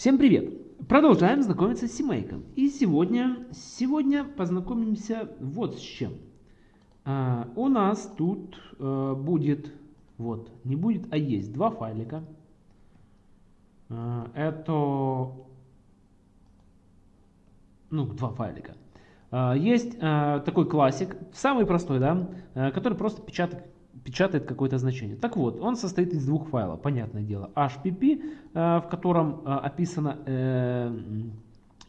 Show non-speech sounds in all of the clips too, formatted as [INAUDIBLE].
Всем привет! Продолжаем знакомиться с семейком. И сегодня, сегодня познакомимся вот с чем. А, у нас тут а, будет, вот, не будет, а есть два файлика. А, это, ну, два файлика. А, есть а, такой классик, самый простой, да, а, который просто печатает печатает какое-то значение. Так вот, он состоит из двух файлов, понятное дело. HPP, э, в котором э, описано, э,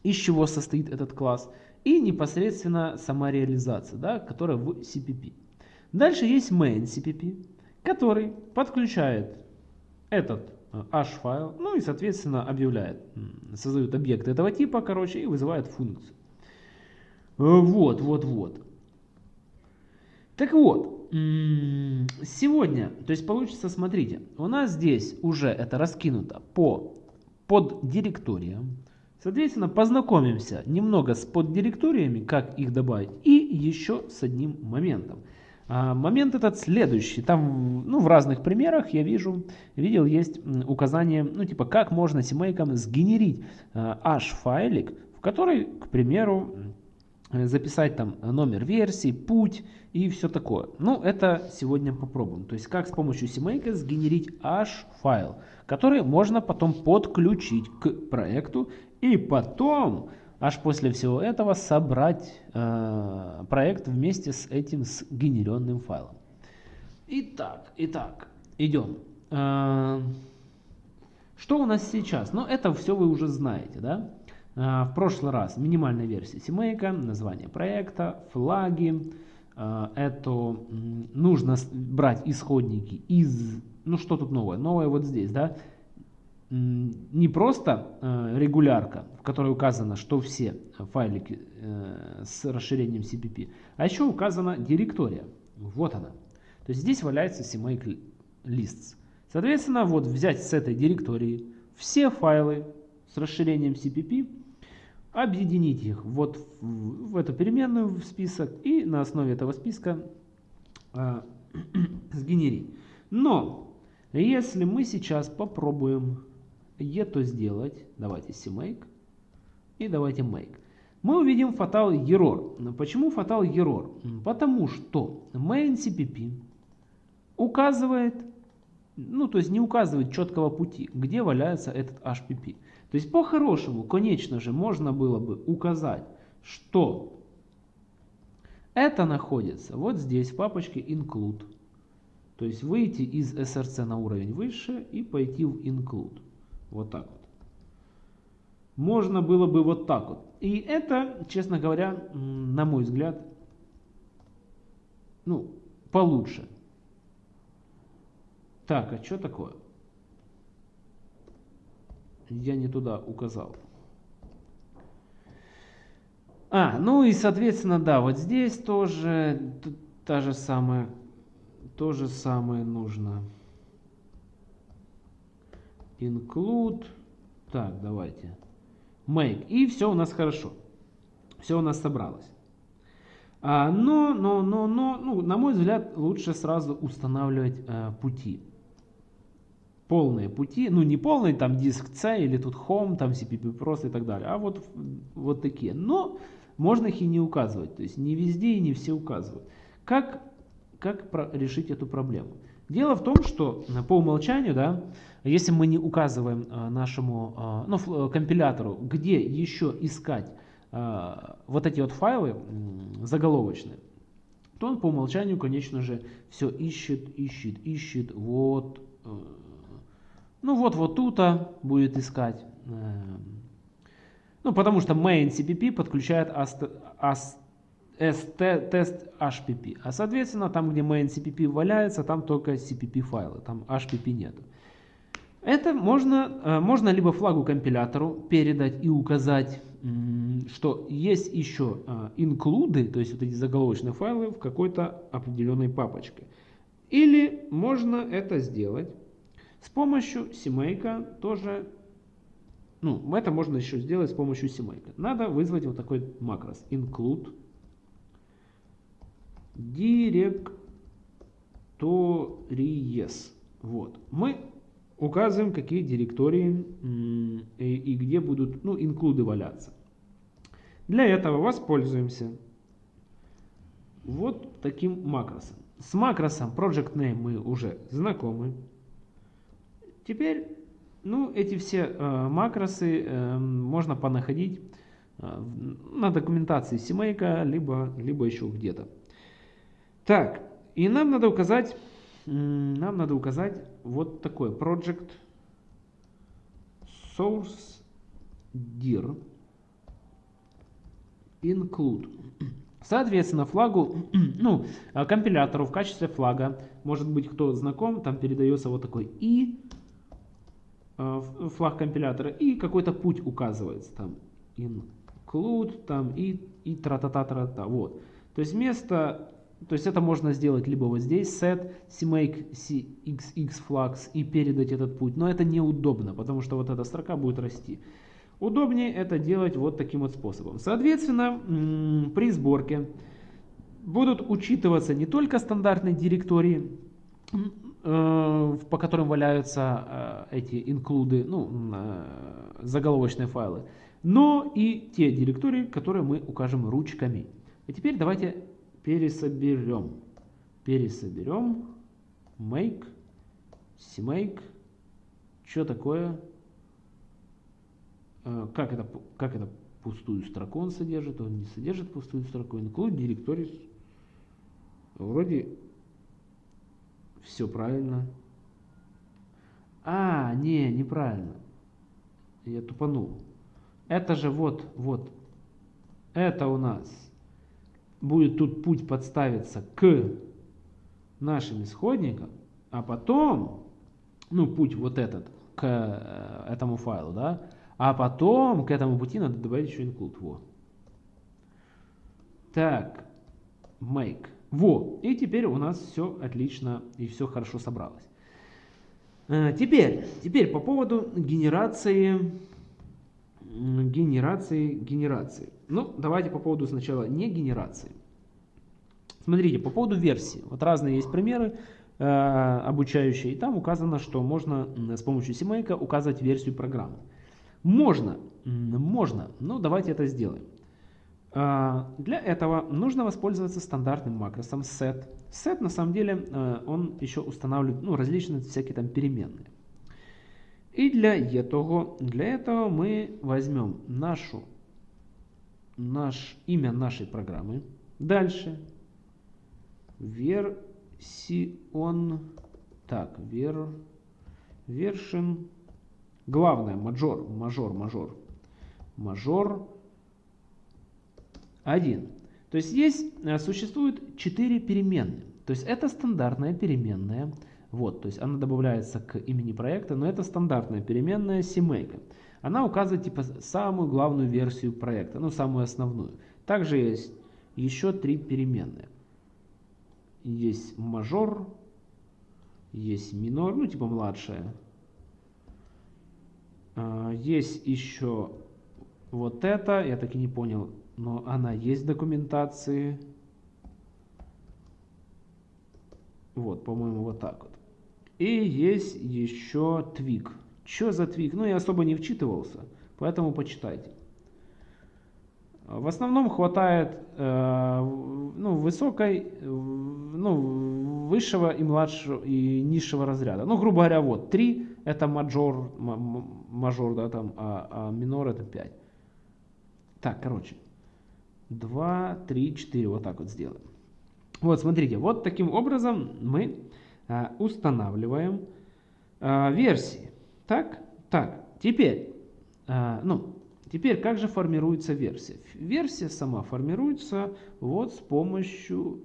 из чего состоит этот класс, и непосредственно сама реализация, да, которая в CPP. Дальше есть main CPP, который подключает этот H-файл, ну и соответственно объявляет, создает объект этого типа, короче, и вызывает функцию. Вот, вот, вот. Так вот, Сегодня, то есть получится, смотрите, у нас здесь уже это раскинуто по поддиректориям. Соответственно, познакомимся немного с поддиректориями, как их добавить, и еще с одним моментом. А, момент этот следующий. Там, ну, в разных примерах я вижу, видел, есть указание, ну, типа, как можно семейкам сгенерить а, H-файлик, в который, к примеру, записать там номер версии, путь и все такое. Ну, это сегодня попробуем. То есть, как с помощью CMake сгенерить H-файл, который можно потом подключить к проекту и потом, аж после всего этого, собрать э, проект вместе с этим сгенеренным файлом. Итак, итак, идем. Э, что у нас сейчас? Ну, это все вы уже знаете, да? А, в прошлый раз минимальная версия CMake, название проекта, флаги. А, это нужно брать исходники из... Ну что тут новое? Новое вот здесь, да? Не просто а, регулярка, в которой указано, что все файлики э, с расширением CPP, а еще указана директория. Вот она. То есть здесь валяется CMake lists. Соответственно, вот взять с этой директории все файлы с расширением CPP объединить их вот в, эту переменную в список и на основе этого списка э, [CLEARS THROAT] сгенерить. Но если мы сейчас попробуем это сделать, давайте CMake и давайте make, мы увидим fatal error. Почему fatal error? Потому что main CPP указывает, ну то есть не указывает четкого пути, где валяется этот HPP. То есть по-хорошему, конечно же, можно было бы указать, что это находится вот здесь в папочке include. То есть выйти из src на уровень выше и пойти в include. Вот так вот. Можно было бы вот так вот. И это, честно говоря, на мой взгляд, ну, получше. Так, а что такое? Я не туда указал. А, ну и соответственно, да, вот здесь тоже та же самая, то же самое нужно. Include. Так, давайте. Make. И все у нас хорошо. Все у нас собралось. А, но, но, но, но, ну, на мой взгляд, лучше сразу устанавливать а, пути полные пути, ну не полный там диск C или тут Home, там CPP просто и так далее, а вот, вот такие. Но можно их и не указывать, то есть не везде и не все указывают. Как, как решить эту проблему? Дело в том, что по умолчанию, да, если мы не указываем а, нашему а, ну, э, компилятору, где еще искать вот эти вот файлы заголовочные, то он по умолчанию, конечно же, все ищет, ищет, ищет, вот э, ну вот, вот тут будет искать. Эм, ну, потому что main CPP подключает тест HPP. А соответственно, там, где main CPP валяется, там только CPP файлы, там HPP нет. Это можно, э, можно либо флагу компилятору передать и указать, что есть еще инклюды, то есть вот эти заголовочные файлы в какой-то определенной папочке. Или можно это сделать с помощью CMake тоже, ну, это можно еще сделать с помощью CMake. Надо вызвать вот такой макрос include directories. Вот. Мы указываем, какие директории и где будут ну, инклюды валяться. Для этого воспользуемся вот таким макросом. С макросом Project Name мы уже знакомы. Теперь ну, эти все э, макросы э, можно понаходить э, на документации CMake, либо, либо еще где-то. Так, и нам надо указать, нам надо указать вот такой project source dir include. Соответственно, флагу, [CLEARS THROAT] ну, компилятору в качестве флага, может быть, кто знаком, там передается вот такой и Э, флаг компилятора и какой-то путь указывается там. Include там и и тра та та тра та вот. То есть вместо то есть это можно сделать либо вот здесь set cmake cxx flags и передать этот путь. Но это неудобно потому что вот эта строка будет расти. Удобнее это делать вот таким вот способом. Соответственно при сборке будут учитываться не только стандартные директории Э, по которым валяются э, эти инклюды, ну, э, заголовочные файлы, но и те директории, которые мы укажем ручками. И теперь давайте пересоберем. Пересоберем. Make, cmake, что такое, как это, как это пустую строку он содержит, он не содержит пустую строку, include directories, вроде все правильно. А, не, неправильно. Я тупанул. Это же вот, вот. Это у нас будет тут путь подставиться к нашим исходникам, а потом, ну, путь вот этот, к э, этому файлу, да, а потом к этому пути надо добавить еще include. Во. Так, make. Во, и теперь у нас все отлично и все хорошо собралось. Э, теперь, теперь по поводу генерации, генерации, генерации. Ну, давайте по поводу сначала не генерации. Смотрите, по поводу версии. Вот разные есть примеры э, обучающие. И там указано, что можно с помощью CMake указывать версию программы. Можно, можно, но давайте это сделаем. А, для этого нужно воспользоваться стандартным макросом set. Set на самом деле э, он еще устанавливает ну, различные всякие там переменные. И для этого, для этого мы возьмем нашу, наш, имя нашей программы. Дальше version, так, ver, version, главное, мажор, мажор, мажор, мажор 1. То есть здесь э, существует 4 переменные. То есть это стандартная переменная. Вот, то есть она добавляется к имени проекта, но это стандартная переменная CMake. Она указывает типа самую главную версию проекта, ну самую основную. Также есть еще три переменные. Есть мажор, есть минор, ну типа младшая. А, есть еще вот это, я так и не понял, но она есть в документации. Вот, по-моему, вот так вот. И есть еще твик. Что за твик? Ну, я особо не вчитывался, поэтому почитайте. В основном хватает э, ну, высокой, ну, высшего и младшего и низшего разряда. Ну, грубо говоря, вот 3 это мажор, мажор, да, там, а, а минор это 5. Так, короче. 2, 3, 4. Вот так вот сделаем. Вот, смотрите, вот таким образом мы а, устанавливаем а, версии. Так, так, теперь, а, ну, теперь как же формируется версия? Версия сама формируется вот с помощью,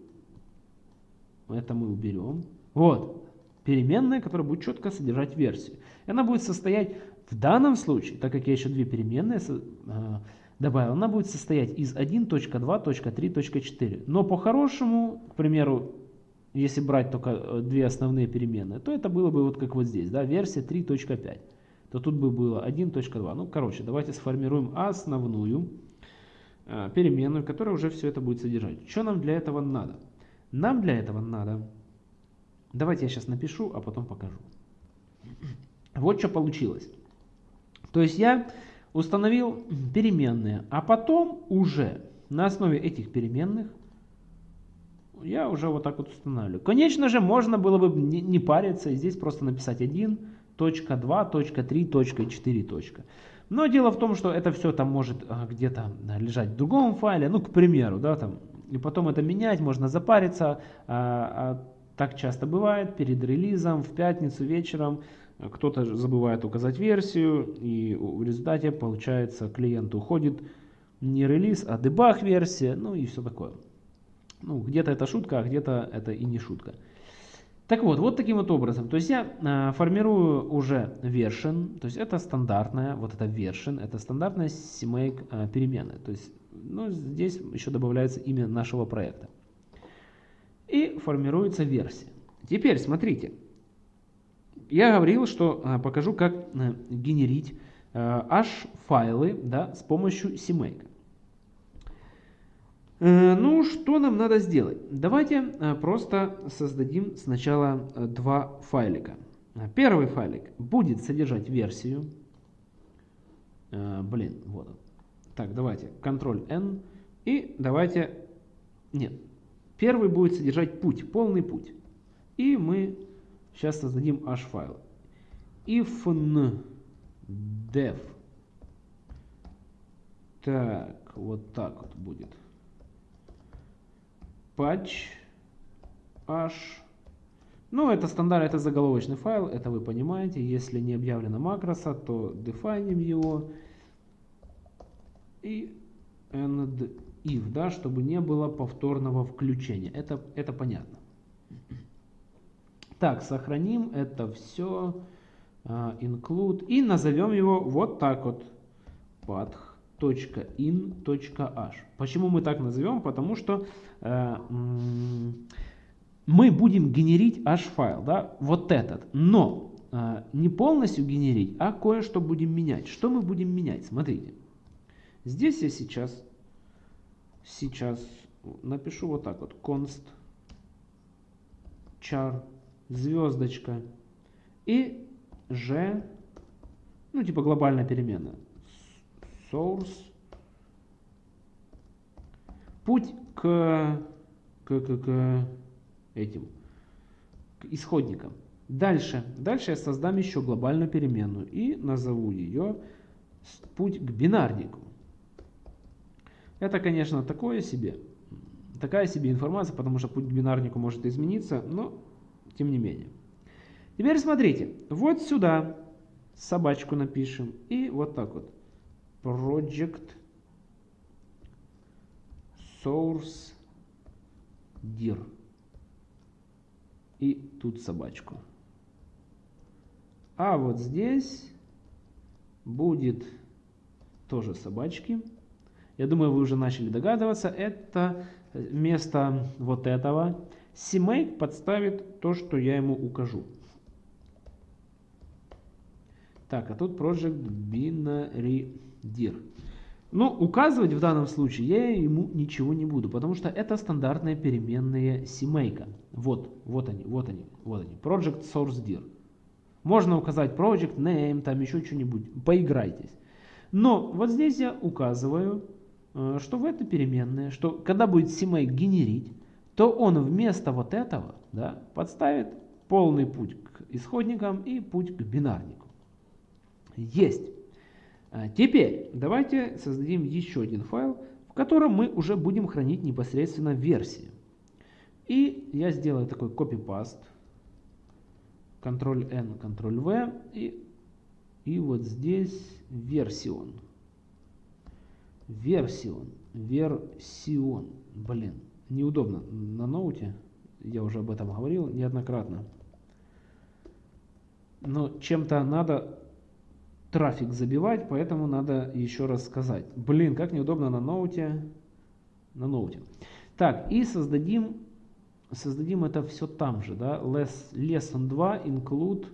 это мы уберем, вот, переменная, которая будет четко содержать версию. Она будет состоять в данном случае, так как я еще две переменные а, добавил, она будет состоять из 1.2.3.4. Но по-хорошему, к примеру, если брать только э, две основные переменные, то это было бы вот как вот здесь, да, версия 3.5. То тут бы было 1.2. Ну, короче, давайте сформируем основную э, переменную, которая уже все это будет содержать. Что нам для этого надо? Нам для этого надо... Давайте я сейчас напишу, а потом покажу. Вот что получилось. То есть я установил переменные, а потом уже на основе этих переменных я уже вот так вот устанавливаю. Конечно же, можно было бы не, париться и здесь просто написать 1, точка 2, точка 3, точка 4, точка. Но дело в том, что это все там может а, где-то лежать в другом файле, ну, к примеру, да, там, и потом это менять, можно запариться, а, а так часто бывает, перед релизом, в пятницу вечером, кто-то забывает указать версию, и в результате, получается, клиент уходит не релиз, а дебаг версия, ну и все такое. Ну, где-то это шутка, а где-то это и не шутка. Так вот, вот таким вот образом. То есть я э, формирую уже version, то есть это стандартная, вот это version, это стандартная CMake э, переменная. То есть ну, здесь еще добавляется имя нашего проекта. И формируется версия. Теперь смотрите. Я говорил, что э, покажу, как э, генерить э, H-файлы да, с помощью CMake. Э, ну, что нам надо сделать? Давайте э, просто создадим сначала э, два файлика. Первый файлик будет содержать версию. Блин, вот он. Так, давайте, Ctrl-N. И давайте... Нет. Первый будет содержать путь, полный путь. И мы сейчас создадим h-файл. if def. Так, вот так вот будет patch h. Ну, это стандарт, это заголовочный файл, это вы понимаете. Если не объявлено макроса, то дефайним его. И end if, да, чтобы не было повторного включения. Это, это понятно. Так, сохраним это все. Uh, include. И назовем его вот так вот. Path .in.h. Почему мы так назовем? Потому что э, мы будем генерить h-файл, да, вот этот, но э, не полностью генерить, а кое-что будем менять. Что мы будем менять? Смотрите, здесь я сейчас, сейчас напишу вот так вот, const char звездочка и g, ну типа глобальная переменная source. Путь к, к, к, к этим к исходникам. Дальше, дальше я создам еще глобальную переменную и назову ее путь к бинарнику. Это, конечно, такое себе, такая себе информация, потому что путь к бинарнику может измениться, но тем не менее. Теперь смотрите, вот сюда собачку напишем и вот так вот project source dir. И тут собачку. А вот здесь будет тоже собачки. Я думаю, вы уже начали догадываться. Это вместо вот этого CMake подставит то, что я ему укажу. Так, а тут Project Binary dir. Но указывать в данном случае я ему ничего не буду, потому что это стандартные переменные CMake. Вот, вот они, вот они, вот они. Project source dir. Можно указать project name, там еще что-нибудь, поиграйтесь. Но вот здесь я указываю, э, что в это переменные, что когда будет CMake генерить, то он вместо вот этого да, подставит полный путь к исходникам и путь к бинарнику. Есть. А теперь давайте создадим еще один файл, в котором мы уже будем хранить непосредственно версии. И я сделаю такой copy-paste, Ctrl-N, Ctrl-V, и, и вот здесь версион. Версион, версион, блин, неудобно на ноуте, я уже об этом говорил неоднократно. Но чем-то надо трафик забивать, поэтому надо еще раз сказать. Блин, как неудобно на ноуте. На ноуте. Так, и создадим, создадим это все там же, да, less, lesson 2 include,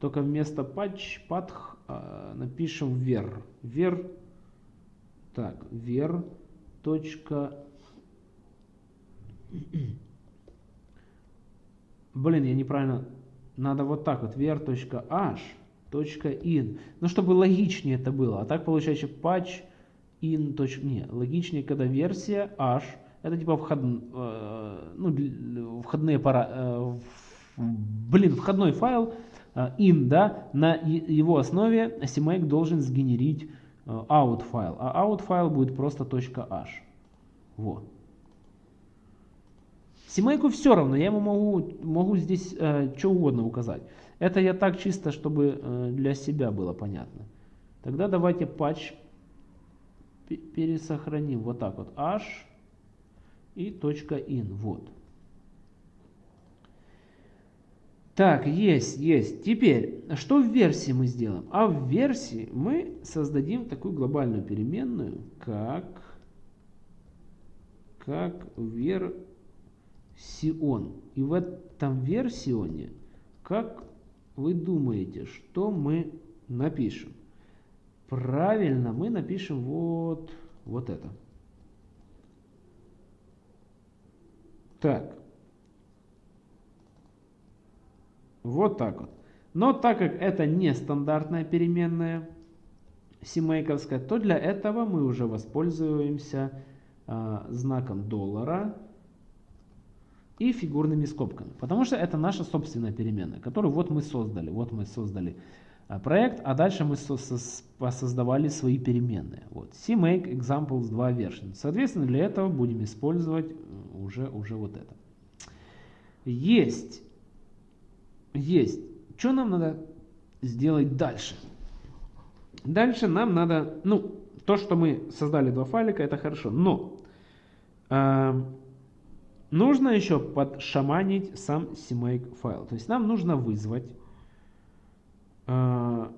только вместо patch, path э, напишем ver, ver, так, ver, точка, [CLEARS THROAT] блин, я неправильно, надо вот так вот, ver.h, .in. Ну, чтобы логичнее это было. А так получается patch in. Не, логичнее, когда версия h. Это типа вход, э, ну, входные пара, э, блин, входной файл э, in, да, на его основе CMake должен сгенерить out файл, а out файл будет просто .h. Вот. CMake все равно, я ему могу, могу здесь э, что угодно указать. Это я так чисто, чтобы э, для себя было понятно. Тогда давайте патч пересохраним вот так вот h и .in. Вот. Так, есть, есть. Теперь, что в версии мы сделаем? А в версии мы создадим такую глобальную переменную, как, как версион. И в этом версионе, как вы думаете, что мы напишем? Правильно, мы напишем вот, вот это. Так. Вот так вот. Но так как это не стандартная переменная симейковская, то для этого мы уже воспользуемся э, знаком доллара и фигурными скобками. Потому что это наша собственная переменная, которую вот мы создали. Вот мы создали э, проект, а дальше мы со со создавали свои переменные. Вот. CMake examples 2 version. Соответственно, для этого будем использовать э, уже, уже вот это. Есть есть. Что нам надо сделать дальше? Дальше нам надо, ну, то, что мы создали два файлика, это хорошо, но э, нужно еще подшаманить сам CMake файл. То есть нам нужно вызвать, э,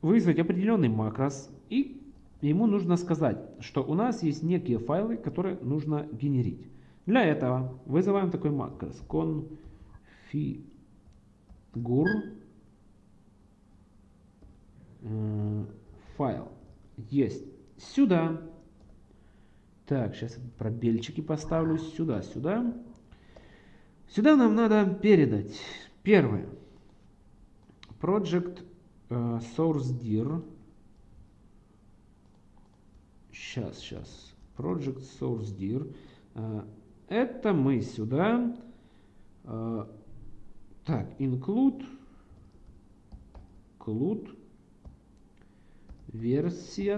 вызвать определенный макрос, и ему нужно сказать, что у нас есть некие файлы, которые нужно генерить. Для этого вызываем такой макрос, con фигур э, файл есть сюда. Так, сейчас пробельчики поставлю сюда, сюда. Сюда нам надо передать первое. Project э, source dir. Сейчас, сейчас. Project source dir. Э, это мы сюда э, так, include, include версия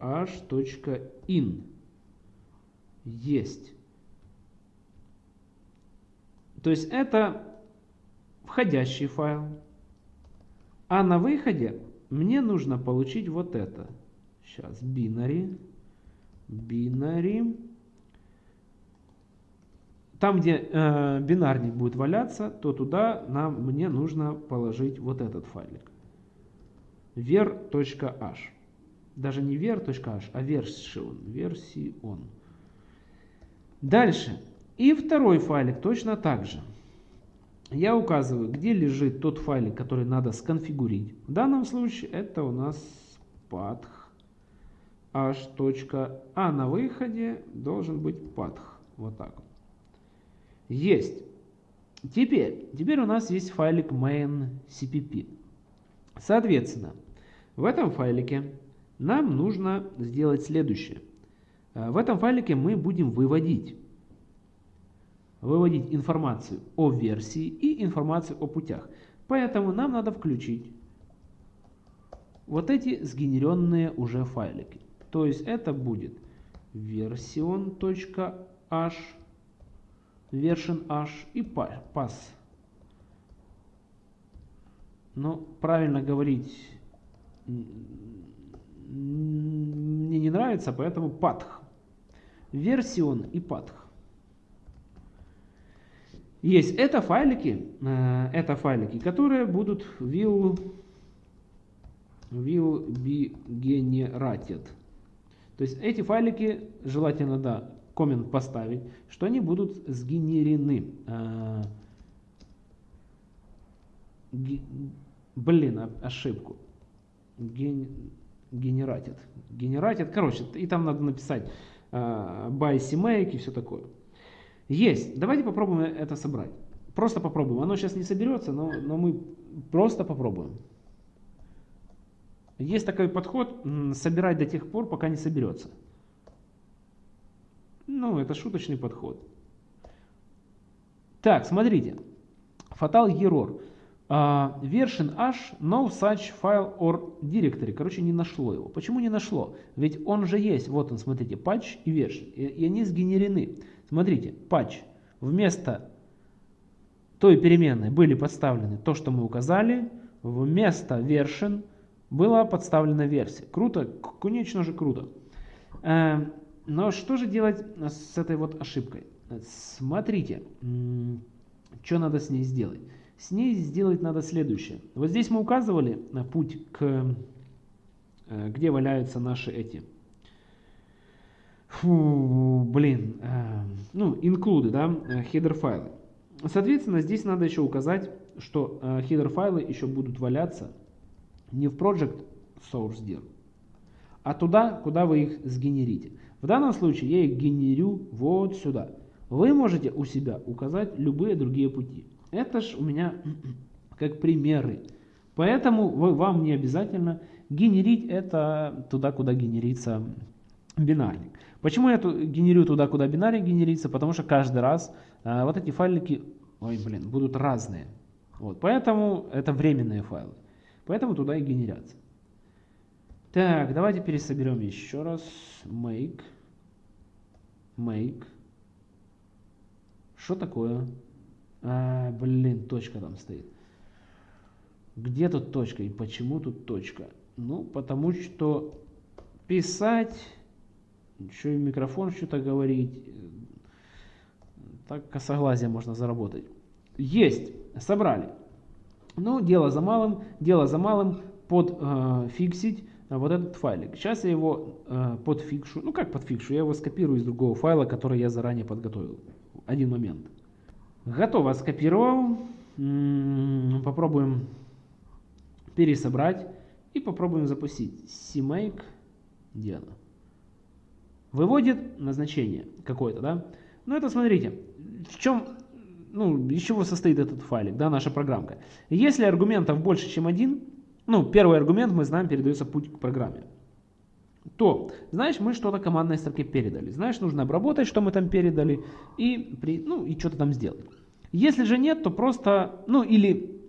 .h.in есть. То есть это входящий файл. А на выходе мне нужно получить вот это. Сейчас, binary, binary там, где э, бинарник будет валяться, то туда нам, мне нужно положить вот этот файлик. ver.h. Даже не ver.h, а version. Version. Дальше. И второй файлик точно так же. Я указываю, где лежит тот файлик, который надо сконфигурить. В данном случае это у нас path h. А на выходе должен быть path. Вот так. Есть. Теперь, теперь у нас есть файлик main.cpp. Соответственно, в этом файлике нам нужно сделать следующее. Э, в этом файлике мы будем выводить, выводить информацию о версии и информацию о путях. Поэтому нам надо включить вот эти сгенеренные уже файлики. То есть это будет version.h version h и pass. Но правильно говорить мне не нравится, поэтому path. Версион и path. Есть это файлики, э, это файлики, которые будут will, will be generated. То есть эти файлики желательно, да, коммент поставить, что они будут сгенерены. А, блин, ошибку. Ген. Генератит, короче, и там надо написать uh, by CMake и все такое. Есть. Давайте попробуем это собрать. просто попробуем. Оно сейчас не соберется, но, но мы просто попробуем. Есть такой подход, собирать до тех пор, пока не соберется. Ну, это шуточный подход. Так, смотрите. Fatal error. Uh, version H, no such file or directory. Короче, не нашло его. Почему не нашло? Ведь он же есть. Вот он, смотрите, patch и version. И, и они сгенерены. Смотрите, patch. Вместо той переменной были подставлены то, что мы указали. Вместо version была подставлена версия. Круто, конечно же круто. Uh, но что же делать с этой вот ошибкой? Смотрите, что надо с ней сделать. С ней сделать надо следующее. Вот здесь мы указывали на путь, к, э, где валяются наши эти, фу, блин, э, ну, инклюды, да, header файлы. Соответственно, здесь надо еще указать, что header файлы еще будут валяться не в project source dir, а туда, куда вы их сгенерите. В данном случае я их генерю вот сюда. Вы можете у себя указать любые другие пути. Это ж у меня [CLEARS THROAT] как примеры. Поэтому вы, вам не обязательно генерить это туда, куда генерится бинарник. Почему я генерю туда, куда бинарник генерится? Потому что каждый раз а, вот эти файлики, ой, блин, будут разные. Вот, поэтому это временные файлы. Поэтому туда и генерятся. Так, давайте пересоберем еще раз. Make. Make. Что такое? А, блин, точка там стоит. Где тут точка и почему тут точка? Ну, потому что писать, еще и микрофон что-то говорить, так косоглазие можно заработать. Есть, собрали. Ну, дело за малым, дело за малым, подфиксить э, вот этот файлик. Сейчас я его э, подфикшу, ну как подфикшу, я его скопирую из другого файла, который я заранее подготовил. Один момент. Готово, скопировал. Попробуем пересобрать и попробуем запустить. CMake, где оно? Выводит назначение какое-то, да? Ну это смотрите, в чем, ну, из чего состоит этот файлик, да, наша программка. Если аргументов больше, чем один, ну, первый аргумент мы знаем, передается путь к программе то, знаешь, мы что-то командной строке передали. Знаешь, нужно обработать, что мы там передали, и, при, ну, и что-то там сделать. Если же нет, то просто, ну или,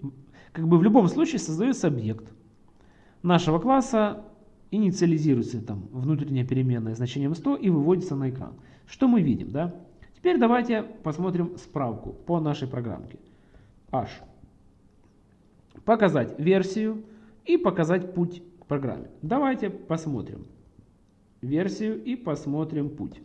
как бы в любом случае создается объект нашего класса, инициализируется там внутренняя переменная значением 100 и выводится на экран. Что мы видим, да? Теперь давайте посмотрим справку по нашей программке. H. Показать версию и показать путь к программе. Давайте посмотрим версию и посмотрим путь.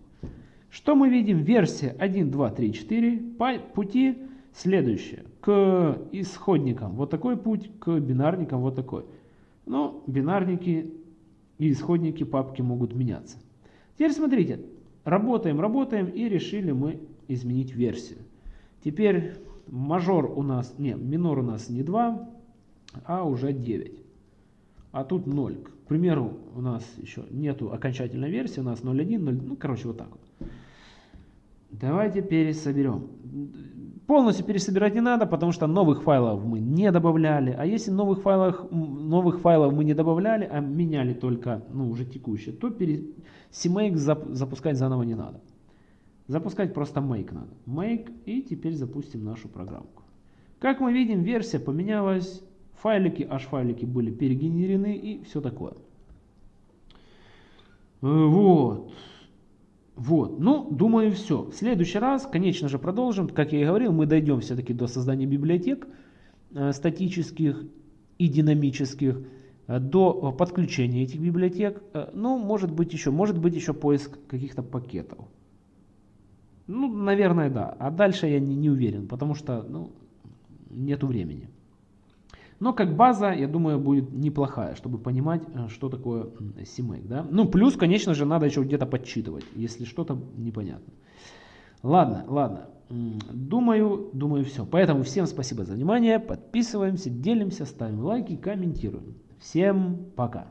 Что мы видим? Версия 1, 2, 3, 4. По пути следующее. К исходникам вот такой путь, к бинарникам вот такой. Но бинарники и исходники папки могут меняться. Теперь смотрите. Работаем, работаем и решили мы изменить версию. Теперь мажор у нас, не, минор у нас не 2, а уже 9. А тут 0. К примеру, у нас еще нету окончательной версии, у нас 0.1, 0, ну, короче, вот так вот. Давайте пересоберем. Полностью пересобирать не надо, потому что новых файлов мы не добавляли. А если новых файлов, новых файлов мы не добавляли, а меняли только ну, уже текущие, то пере... CMake зап запускать заново не надо. Запускать просто make надо. Make и теперь запустим нашу программку. Как мы видим, версия поменялась файлики, h-файлики были перегенерены и все такое. Э, вот. Вот, ну, думаю, все. В следующий раз, конечно же, продолжим. Как я и говорил, мы дойдем все-таки до создания библиотек э, статических и динамических, э, до подключения этих библиотек. Э, ну, может быть еще, может быть еще поиск каких-то пакетов. Ну, наверное, да. А дальше я не, не уверен, потому что, ну, нету времени. Но как база, я думаю, будет неплохая, чтобы понимать, э, что такое CMake. Да? Ну, плюс, конечно же, надо еще где-то подсчитывать, если что-то непонятно. Ладно, ладно. Думаю, думаю, все. Поэтому всем спасибо за внимание. Подписываемся, делимся, ставим лайки, комментируем. Всем пока.